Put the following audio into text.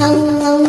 Oh.